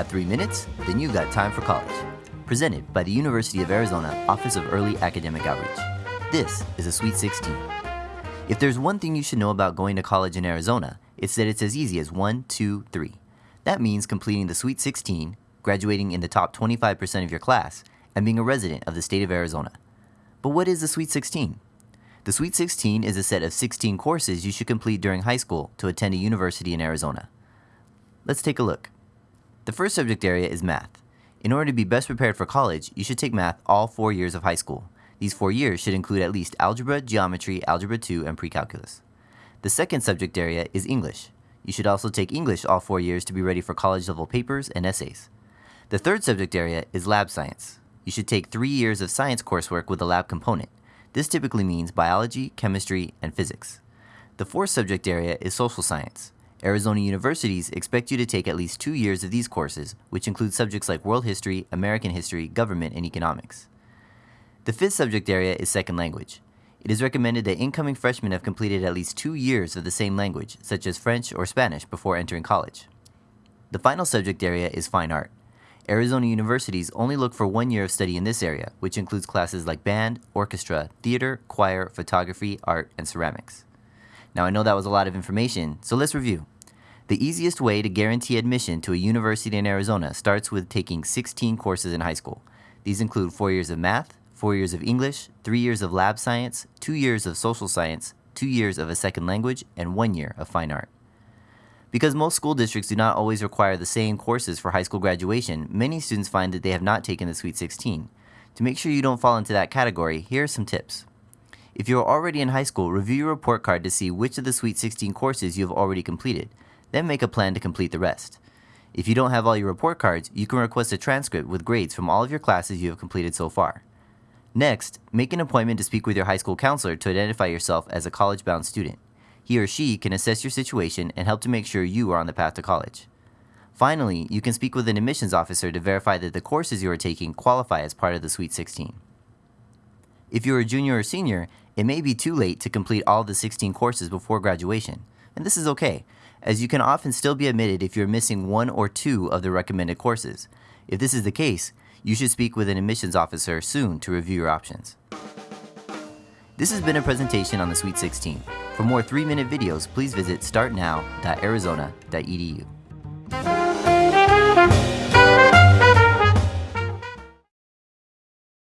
Got three minutes? Then you've got time for college. Presented by the University of Arizona Office of Early Academic Outreach. This is a Sweet 16. If there's one thing you should know about going to college in Arizona, it's that it's as easy as one, two, three. That means completing the Sweet 16, graduating in the top 25% of your class, and being a resident of the state of Arizona. But what is the Sweet 16? The Sweet 16 is a set of 16 courses you should complete during high school to attend a university in Arizona. Let's take a look. The first subject area is math. In order to be best prepared for college, you should take math all four years of high school. These four years should include at least algebra, geometry, algebra 2, and pre-calculus. The second subject area is English. You should also take English all four years to be ready for college level papers and essays. The third subject area is lab science. You should take three years of science coursework with a lab component. This typically means biology, chemistry, and physics. The fourth subject area is social science. Arizona universities expect you to take at least two years of these courses, which include subjects like world history, American history, government, and economics. The fifth subject area is second language. It is recommended that incoming freshmen have completed at least two years of the same language, such as French or Spanish, before entering college. The final subject area is fine art. Arizona universities only look for one year of study in this area, which includes classes like band, orchestra, theater, choir, photography, art, and ceramics. Now, I know that was a lot of information, so let's review. The easiest way to guarantee admission to a university in Arizona starts with taking 16 courses in high school. These include four years of math, four years of English, three years of lab science, two years of social science, two years of a second language, and one year of fine art. Because most school districts do not always require the same courses for high school graduation, many students find that they have not taken the Sweet 16. To make sure you don't fall into that category, here are some tips. If you are already in high school, review your report card to see which of the Sweet 16 courses you have already completed, then make a plan to complete the rest. If you don't have all your report cards, you can request a transcript with grades from all of your classes you have completed so far. Next, make an appointment to speak with your high school counselor to identify yourself as a college bound student. He or she can assess your situation and help to make sure you are on the path to college. Finally, you can speak with an admissions officer to verify that the courses you are taking qualify as part of the Sweet 16. If you are a junior or senior, it may be too late to complete all the 16 courses before graduation, and this is okay, as you can often still be admitted if you're missing one or two of the recommended courses. If this is the case, you should speak with an admissions officer soon to review your options. This has been a presentation on the Sweet 16. For more 3-minute videos, please visit startnow.arizona.edu.